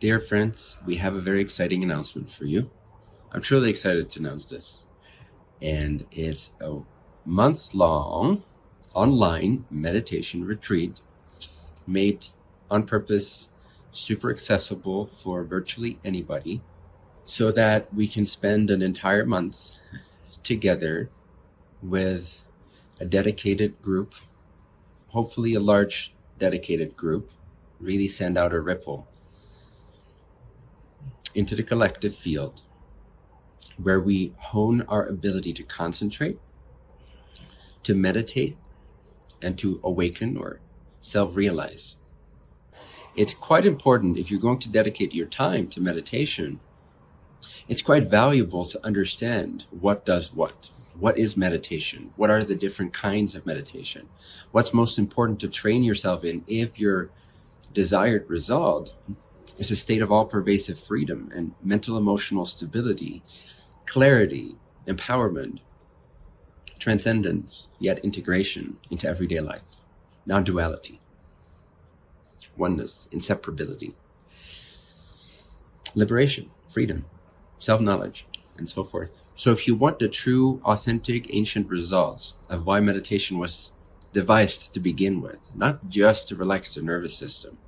Dear friends, we have a very exciting announcement for you. I'm truly excited to announce this. And it's a month long online meditation retreat made on purpose, super accessible for virtually anybody, so that we can spend an entire month together with a dedicated group, hopefully a large dedicated group, really send out a ripple into the collective field where we hone our ability to concentrate, to meditate, and to awaken or self realize. It's quite important if you're going to dedicate your time to meditation. It's quite valuable to understand what does what. What is meditation? What are the different kinds of meditation? What's most important to train yourself in if your desired result is a state of all pervasive freedom and mental emotional stability, clarity, empowerment, transcendence, yet integration into everyday life, non duality, oneness, inseparability, liberation, freedom, self knowledge, and so forth. So, if you want the true, authentic, ancient results of why meditation was devised to begin with, not just to relax the nervous system,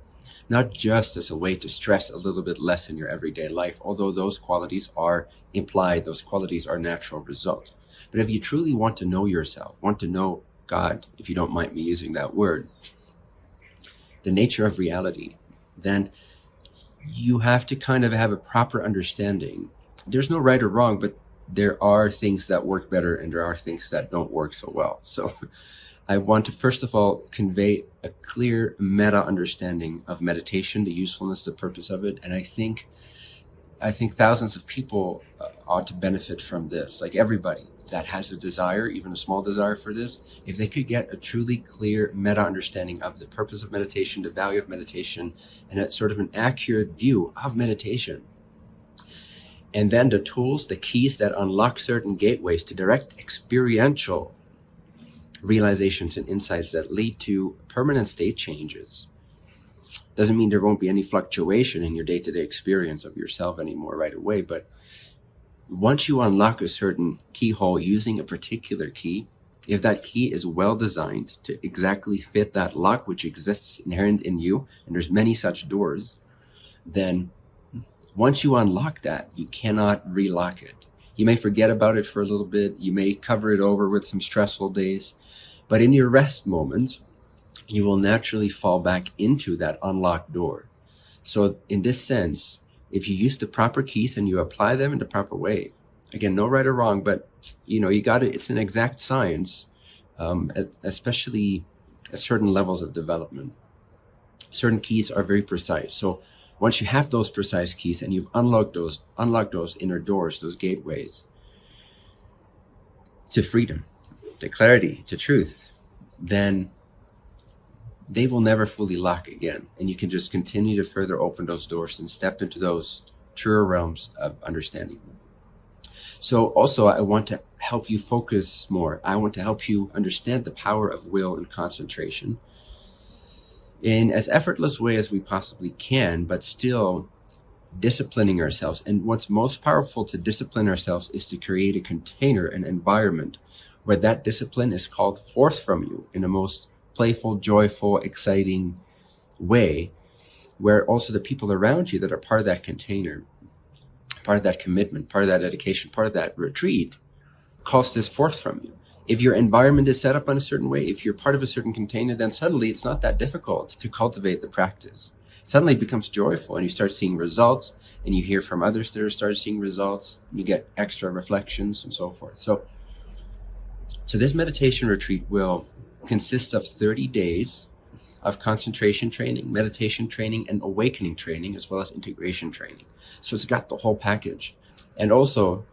not just as a way to stress a little bit less in your everyday life, although those qualities are implied, those qualities are natural result. But if you truly want to know yourself, want to know God, if you don't mind me using that word, the nature of reality, then you have to kind of have a proper understanding. There's no right or wrong, but there are things that work better and there are things that don't work so well. So I want to first of all convey a clear meta understanding of meditation, the usefulness, the purpose of it, and I think I think thousands of people uh, ought to benefit from this. Like everybody that has a desire, even a small desire for this, if they could get a truly clear meta understanding of the purpose of meditation, the value of meditation, and a sort of an accurate view of meditation, and then the tools, the keys that unlock certain gateways to direct experiential realizations and insights that lead to permanent state changes. Doesn't mean there won't be any fluctuation in your day to day experience of yourself anymore right away, but once you unlock a certain keyhole using a particular key, if that key is well designed to exactly fit that lock which exists inherent in you, and there's many such doors, then once you unlock that, you cannot relock it. You may forget about it for a little bit. You may cover it over with some stressful days. But in your rest moments, you will naturally fall back into that unlocked door. So, in this sense, if you use the proper keys and you apply them in the proper way, again, no right or wrong, but you know, you got it. It's an exact science, um, especially at certain levels of development. Certain keys are very precise. So, once you have those precise keys and you've unlocked those unlocked those inner doors those gateways to freedom to clarity to truth then they will never fully lock again. And you can just continue to further open those doors and step into those truer realms of understanding. So also i want to help you focus more. I want to help you understand the power of will and concentration in as effortless way as we possibly can, but still disciplining ourselves. And what's most powerful to discipline ourselves is to create a container, an environment where that discipline is called forth from you in a most playful, joyful, exciting way, where also the people around you that are part of that container, part of that commitment, part of that dedication, part of that retreat, calls this forth from you if your environment is set up in a certain way, if you're part of a certain container, then suddenly it's not that difficult to cultivate the practice. Suddenly it becomes joyful and you start seeing results and you hear from others that are starting seeing results and you get extra reflections and so forth. So, so this meditation retreat will consist of 30 days of concentration training, meditation training, and awakening training, as well as integration training. So it's got the whole package. And also,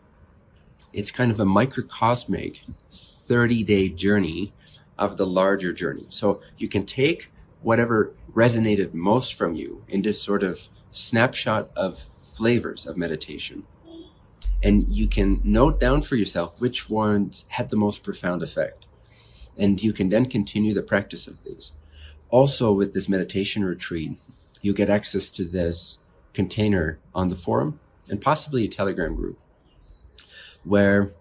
it's kind of a microcosmic 30 day journey of the larger journey. So you can take whatever resonated most from you in this sort of snapshot of flavors of meditation. And you can note down for yourself which ones had the most profound effect. And you can then continue the practice of these. Also, with this meditation retreat, you get access to this container on the forum and possibly a Telegram group where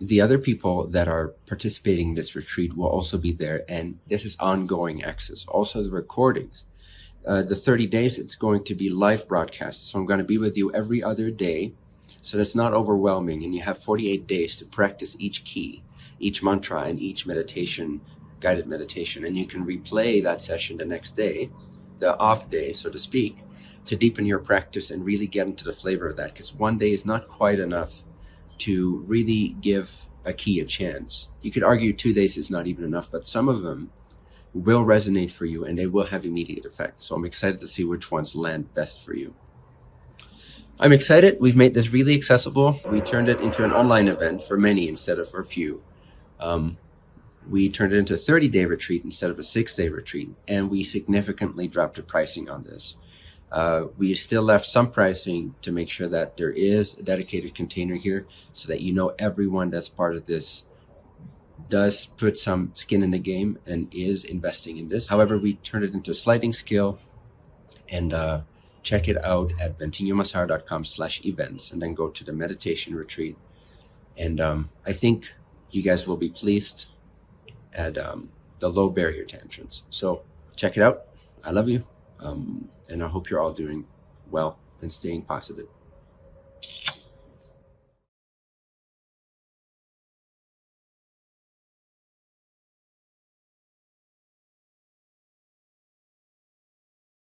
the other people that are participating in this retreat will also be there. And this is ongoing access. Also, the recordings. Uh, the 30 days, it's going to be live broadcast. So I'm going to be with you every other day. So that's not overwhelming. And you have 48 days to practice each key, each mantra, and each meditation, guided meditation. And you can replay that session the next day, the off day, so to speak, to deepen your practice and really get into the flavor of that. Because one day is not quite enough to really give a key a chance. You could argue two days is not even enough, but some of them will resonate for you and they will have immediate effect. So I'm excited to see which ones land best for you. I'm excited. We've made this really accessible. We turned it into an online event for many instead of for a few. Um, we turned it into a 30 day retreat instead of a six day retreat, and we significantly dropped the pricing on this. Uh, we still left some pricing to make sure that there is a dedicated container here so that you know everyone that's part of this does put some skin in the game and is investing in this. However, we turned it into a sliding scale and uh, check it out at bentinhomassaro.com slash events and then go to the meditation retreat. And um, I think you guys will be pleased at um, the low barrier to entrance. So check it out. I love you. Um, and I hope you're all doing well and staying positive.